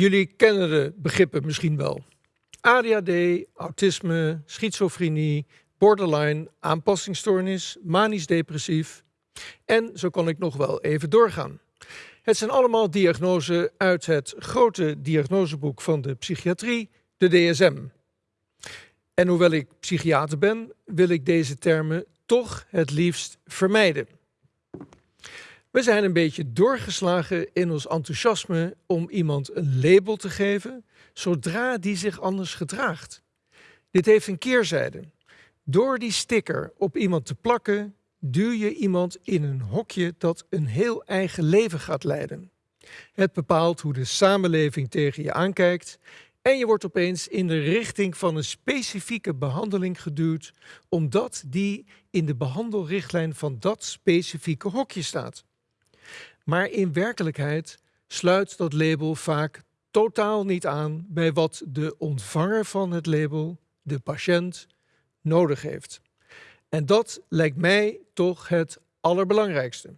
Jullie kennen de begrippen misschien wel. ADHD, autisme, schizofrenie, borderline, aanpassingsstoornis, manisch-depressief. En zo kan ik nog wel even doorgaan. Het zijn allemaal diagnoses uit het grote diagnoseboek van de psychiatrie, de DSM. En hoewel ik psychiater ben, wil ik deze termen toch het liefst vermijden. We zijn een beetje doorgeslagen in ons enthousiasme om iemand een label te geven zodra die zich anders gedraagt. Dit heeft een keerzijde. Door die sticker op iemand te plakken, duw je iemand in een hokje dat een heel eigen leven gaat leiden. Het bepaalt hoe de samenleving tegen je aankijkt en je wordt opeens in de richting van een specifieke behandeling geduwd, omdat die in de behandelrichtlijn van dat specifieke hokje staat. Maar in werkelijkheid sluit dat label vaak totaal niet aan bij wat de ontvanger van het label, de patiënt, nodig heeft. En dat lijkt mij toch het allerbelangrijkste.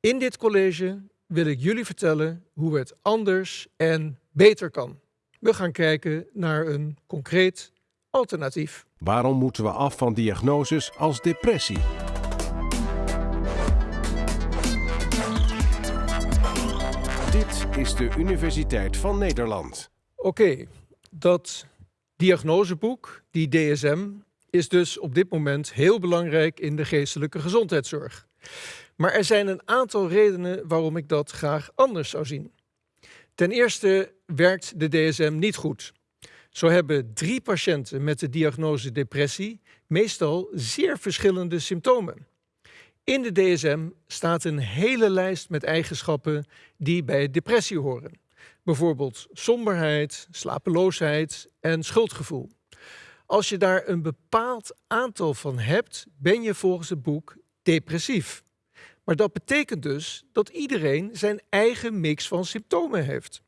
In dit college wil ik jullie vertellen hoe het anders en beter kan. We gaan kijken naar een concreet alternatief. Waarom moeten we af van diagnoses als depressie? Dit is de Universiteit van Nederland. Oké, dat diagnoseboek, die DSM, is dus op dit moment heel belangrijk in de geestelijke gezondheidszorg. Maar er zijn een aantal redenen waarom ik dat graag anders zou zien. Ten eerste werkt de DSM niet goed. Zo hebben drie patiënten met de diagnose depressie meestal zeer verschillende symptomen. In de DSM staat een hele lijst met eigenschappen die bij depressie horen. Bijvoorbeeld somberheid, slapeloosheid en schuldgevoel. Als je daar een bepaald aantal van hebt, ben je volgens het boek depressief. Maar dat betekent dus dat iedereen zijn eigen mix van symptomen heeft.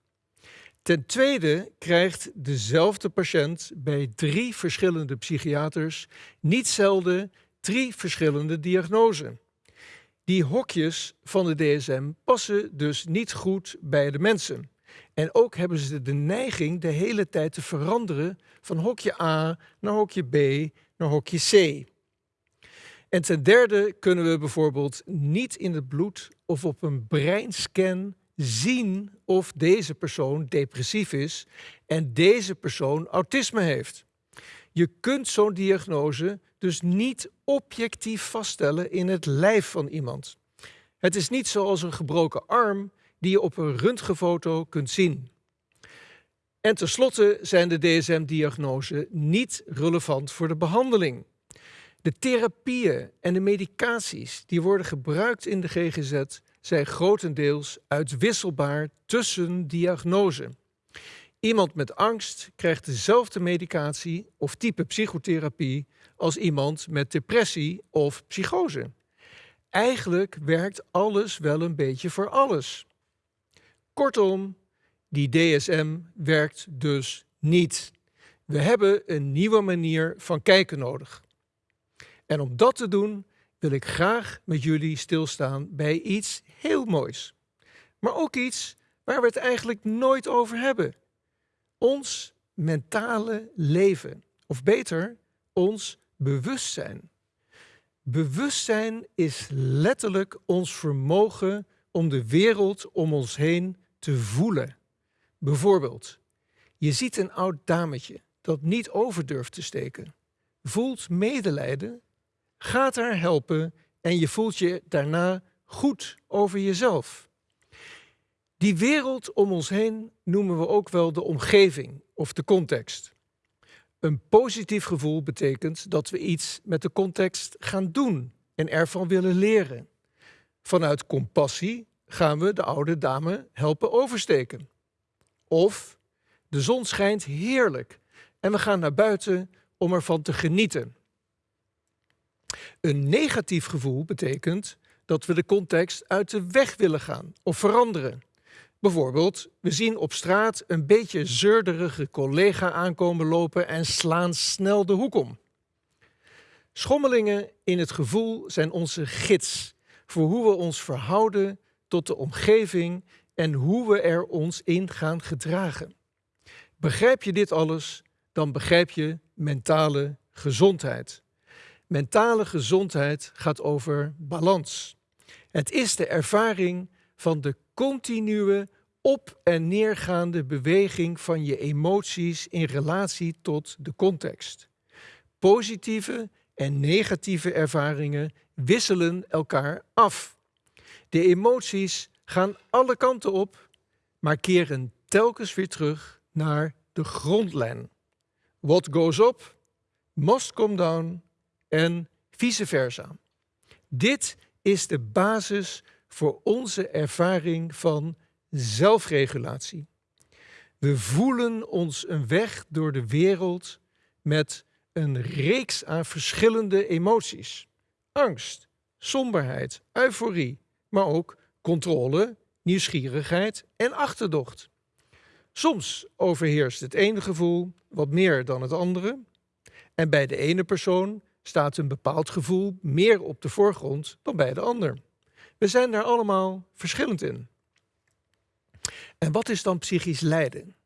Ten tweede krijgt dezelfde patiënt bij drie verschillende psychiaters niet zelden drie verschillende diagnoses. Die hokjes van de DSM passen dus niet goed bij de mensen. En ook hebben ze de neiging de hele tijd te veranderen van hokje A naar hokje B naar hokje C. En ten derde kunnen we bijvoorbeeld niet in het bloed of op een breinscan zien of deze persoon depressief is en deze persoon autisme heeft. Je kunt zo'n diagnose dus niet objectief vaststellen in het lijf van iemand. Het is niet zoals een gebroken arm die je op een röntgenfoto kunt zien. En tenslotte zijn de DSM-diagnoses niet relevant voor de behandeling. De therapieën en de medicaties die worden gebruikt in de GGZ zijn grotendeels uitwisselbaar tussen diagnoses. Iemand met angst krijgt dezelfde medicatie of type psychotherapie als iemand met depressie of psychose. Eigenlijk werkt alles wel een beetje voor alles. Kortom, die DSM werkt dus niet. We hebben een nieuwe manier van kijken nodig. En om dat te doen wil ik graag met jullie stilstaan bij iets heel moois. Maar ook iets waar we het eigenlijk nooit over hebben. Ons mentale leven. Of beter, ons bewustzijn. Bewustzijn is letterlijk ons vermogen om de wereld om ons heen te voelen. Bijvoorbeeld, je ziet een oud dametje dat niet over durft te steken. Voelt medelijden, gaat haar helpen en je voelt je daarna goed over jezelf. Die wereld om ons heen noemen we ook wel de omgeving of de context. Een positief gevoel betekent dat we iets met de context gaan doen en ervan willen leren. Vanuit compassie gaan we de oude dame helpen oversteken. Of de zon schijnt heerlijk en we gaan naar buiten om ervan te genieten. Een negatief gevoel betekent dat we de context uit de weg willen gaan of veranderen. Bijvoorbeeld, we zien op straat een beetje zeurderige collega aankomen lopen en slaan snel de hoek om. Schommelingen in het gevoel zijn onze gids voor hoe we ons verhouden tot de omgeving en hoe we er ons in gaan gedragen. Begrijp je dit alles, dan begrijp je mentale gezondheid. Mentale gezondheid gaat over balans. Het is de ervaring van de continue op- en neergaande beweging van je emoties in relatie tot de context. Positieve en negatieve ervaringen wisselen elkaar af. De emoties gaan alle kanten op, maar keren telkens weer terug naar de grondlijn. What goes up, must come down en vice versa. Dit is de basis voor onze ervaring van zelfregulatie. We voelen ons een weg door de wereld met een reeks aan verschillende emoties. Angst, somberheid, euforie, maar ook controle, nieuwsgierigheid en achterdocht. Soms overheerst het ene gevoel wat meer dan het andere. En bij de ene persoon staat een bepaald gevoel meer op de voorgrond dan bij de ander. We zijn daar allemaal verschillend in. En wat is dan psychisch lijden?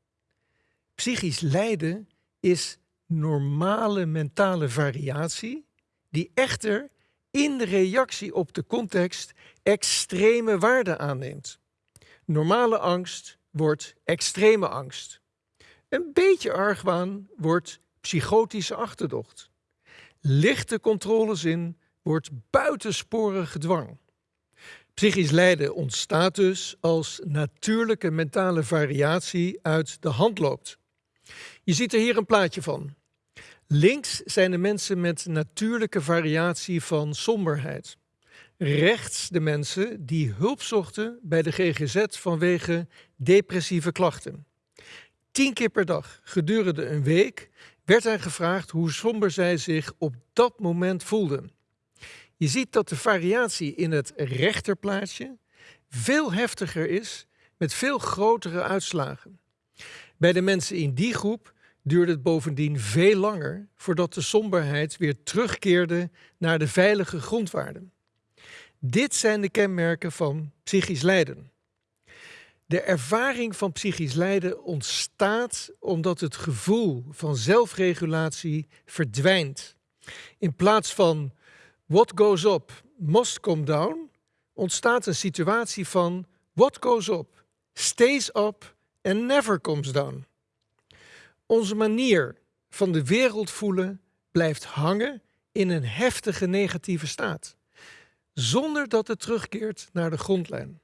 Psychisch lijden is normale mentale variatie die echter in reactie op de context extreme waarde aanneemt. Normale angst wordt extreme angst. Een beetje argwaan wordt psychotische achterdocht. Lichte controlezin wordt buitensporige dwang. Psychisch lijden ontstaat dus als natuurlijke mentale variatie uit de hand loopt. Je ziet er hier een plaatje van. Links zijn de mensen met natuurlijke variatie van somberheid. Rechts de mensen die hulp zochten bij de GGZ vanwege depressieve klachten. Tien keer per dag gedurende een week werd hen gevraagd hoe somber zij zich op dat moment voelden. Je ziet dat de variatie in het rechterplaatje veel heftiger is met veel grotere uitslagen. Bij de mensen in die groep duurde het bovendien veel langer voordat de somberheid weer terugkeerde naar de veilige grondwaarden. Dit zijn de kenmerken van psychisch lijden. De ervaring van psychisch lijden ontstaat omdat het gevoel van zelfregulatie verdwijnt. In plaats van what goes up must come down, ontstaat een situatie van what goes up stays up and never comes down. Onze manier van de wereld voelen blijft hangen in een heftige negatieve staat, zonder dat het terugkeert naar de grondlijn.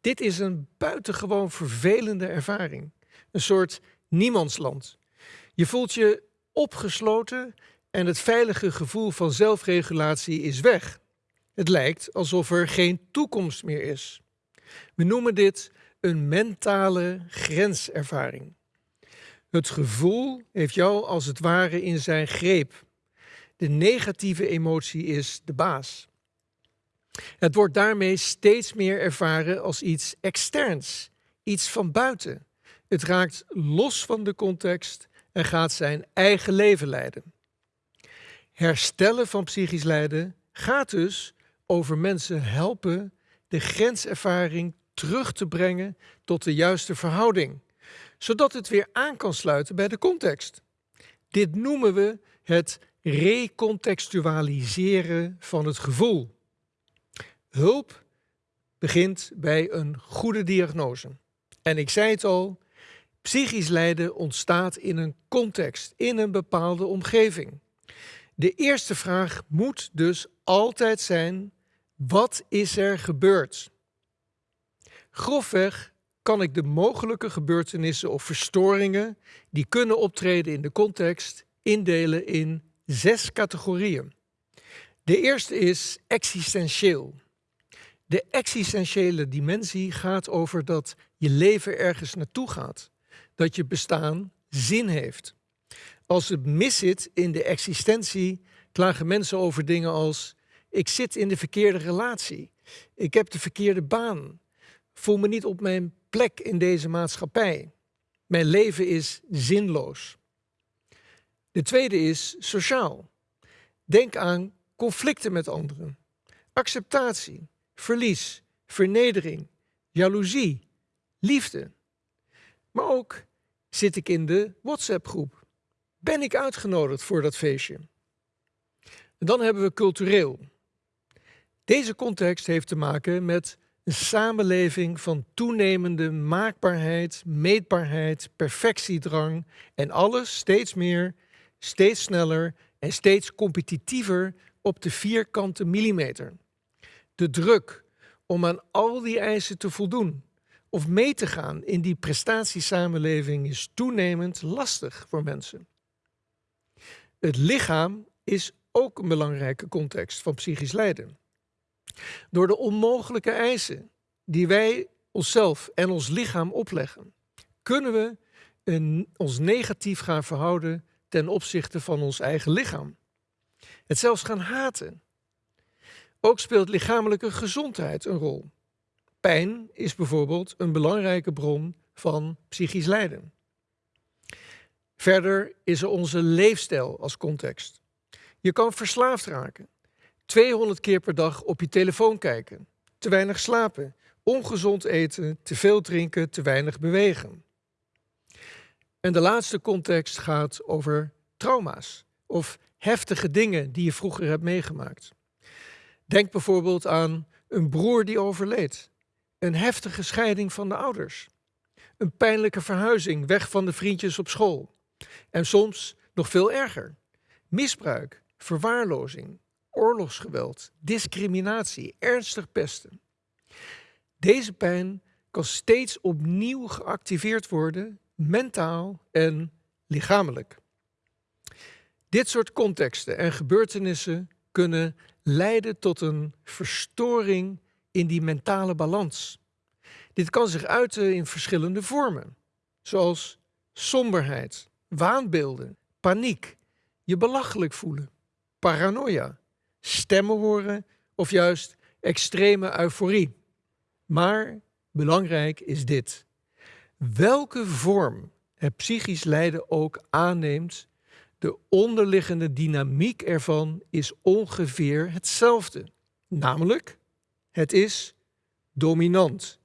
Dit is een buitengewoon vervelende ervaring, een soort niemandsland. Je voelt je opgesloten en het veilige gevoel van zelfregulatie is weg. Het lijkt alsof er geen toekomst meer is. We noemen dit een mentale grenservaring. Het gevoel heeft jou als het ware in zijn greep. De negatieve emotie is de baas. Het wordt daarmee steeds meer ervaren als iets externs, iets van buiten. Het raakt los van de context en gaat zijn eigen leven leiden. Herstellen van psychisch lijden gaat dus over mensen helpen de grenservaring terug te brengen tot de juiste verhouding zodat het weer aan kan sluiten bij de context. Dit noemen we het recontextualiseren van het gevoel. Hulp begint bij een goede diagnose. En ik zei het al, psychisch lijden ontstaat in een context, in een bepaalde omgeving. De eerste vraag moet dus altijd zijn: wat is er gebeurd? Grofweg kan ik de mogelijke gebeurtenissen of verstoringen die kunnen optreden in de context indelen in zes categorieën. De eerste is existentieel. De existentiële dimensie gaat over dat je leven ergens naartoe gaat, dat je bestaan zin heeft. Als het mis zit in de existentie, klagen mensen over dingen als: ik zit in de verkeerde relatie, ik heb de verkeerde baan, voel me niet op mijn plek in deze maatschappij. Mijn leven is zinloos. De tweede is sociaal. Denk aan conflicten met anderen, acceptatie, verlies, vernedering, jaloezie, liefde. Maar ook zit ik in de WhatsApp-groep? Ben ik uitgenodigd voor dat feestje? Dan hebben we cultureel. Deze context heeft te maken met een samenleving van toenemende maakbaarheid, meetbaarheid, perfectiedrang en alles steeds meer, steeds sneller en steeds competitiever op de vierkante millimeter. De druk om aan al die eisen te voldoen of mee te gaan in die prestatiesamenleving is toenemend lastig voor mensen. Het lichaam is ook een belangrijke context van psychisch lijden. Door de onmogelijke eisen die wij onszelf en ons lichaam opleggen, kunnen we een, ons negatief gaan verhouden ten opzichte van ons eigen lichaam. Het zelfs gaan haten. Ook speelt lichamelijke gezondheid een rol. Pijn is bijvoorbeeld een belangrijke bron van psychisch lijden. Verder is er onze leefstijl als context. Je kan verslaafd raken, 200 keer per dag op je telefoon kijken, te weinig slapen, ongezond eten, te veel drinken, te weinig bewegen. En de laatste context gaat over trauma's of heftige dingen die je vroeger hebt meegemaakt. Denk bijvoorbeeld aan een broer die overleed, een heftige scheiding van de ouders, een pijnlijke verhuizing weg van de vriendjes op school en soms nog veel erger: misbruik, verwaarlozing, oorlogsgeweld, discriminatie, ernstig pesten. Deze pijn kan steeds opnieuw geactiveerd worden, mentaal en lichamelijk. Dit soort contexten en gebeurtenissen kunnen leiden tot een verstoring in die mentale balans. Dit kan zich uiten in verschillende vormen, zoals somberheid, waanbeelden, paniek, je belachelijk voelen, paranoia, stemmen horen of juist extreme euforie. Maar belangrijk is dit. Welke vorm het psychisch lijden ook aanneemt, de onderliggende dynamiek ervan is ongeveer hetzelfde. Namelijk, het is dominant,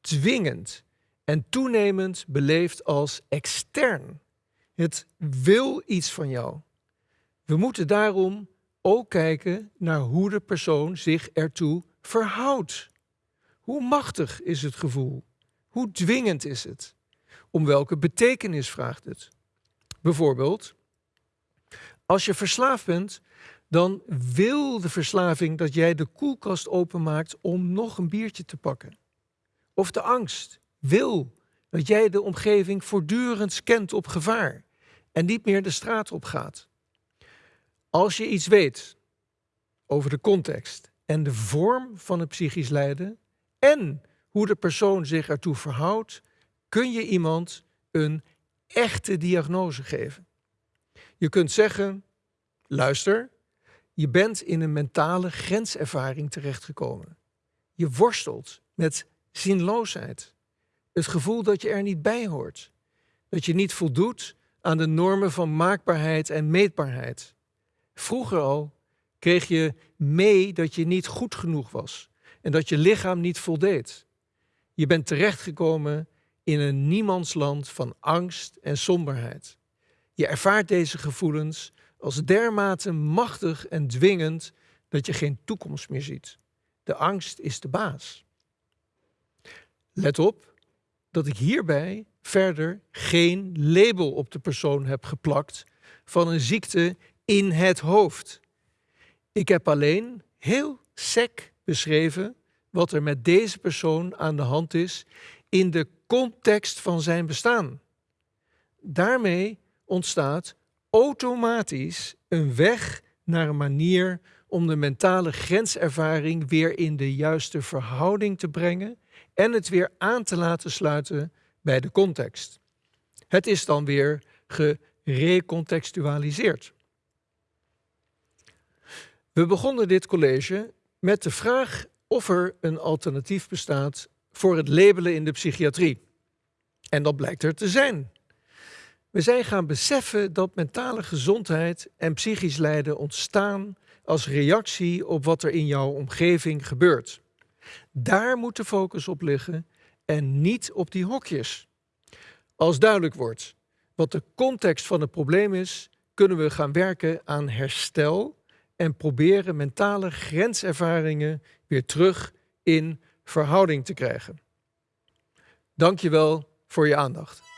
dwingend en toenemend beleefd als extern. Het wil iets van jou. We moeten daarom ook kijken naar hoe de persoon zich ertoe verhoudt. Hoe machtig is het gevoel? Hoe dwingend is het? Om welke betekenis vraagt het? Bijvoorbeeld, als je verslaafd bent, dan wil de verslaving dat jij de koelkast openmaakt om nog een biertje te pakken. Of de angst wil dat jij de omgeving voortdurend scant op gevaar en niet meer de straat op gaat. Als je iets weet over de context en de vorm van het psychisch lijden en hoe de persoon zich ertoe verhoudt, kun je iemand een echte diagnose geven. Je kunt zeggen: luister, je bent in een mentale grenservaring terechtgekomen. Je worstelt met zinloosheid. Het gevoel dat je er niet bij hoort. Dat je niet voldoet aan de normen van maakbaarheid en meetbaarheid. Vroeger al kreeg je mee dat je niet goed genoeg was en dat je lichaam niet voldeed. Je bent terechtgekomen in een niemandsland van angst en somberheid. Je ervaart deze gevoelens als dermate machtig en dwingend dat je geen toekomst meer ziet. De angst is de baas. Let op dat ik hierbij verder geen label op de persoon heb geplakt van een ziekte in het hoofd. Ik heb alleen heel sec beschreven wat er met deze persoon aan de hand is in de context van zijn bestaan. Daarmee ontstaat automatisch een weg naar een manier om de mentale grenservaring weer in de juiste verhouding te brengen en het weer aan te laten sluiten bij de context. Het is dan weer gerecontextualiseerd. We begonnen dit college met de vraag of er een alternatief bestaat voor het labelen in de psychiatrie. En dat blijkt er te zijn. We zijn gaan beseffen dat mentale gezondheid en psychisch lijden ontstaan als reactie op wat er in jouw omgeving gebeurt. Daar moet de focus op liggen en niet op die hokjes. Als duidelijk wordt wat de context van het probleem is, kunnen we gaan werken aan herstel en proberen mentale grenservaringen weer terug in verhouding te krijgen. Dankjewel voor je aandacht.